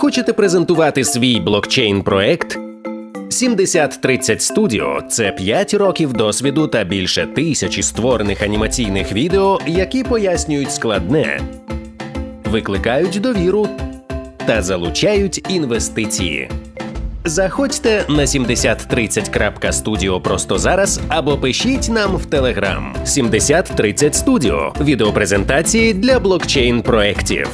Хочете презентувати свій блокчейн-проект? 7030 Studio – це 5 років досвіду та більше тисячі створених анімаційних відео, які пояснюють складне, викликають довіру та залучають інвестиції. Заходьте на 7030.studio просто зараз або пишіть нам в Telegram 7030 Studio – відеопрезентації для блокчейн проєктів.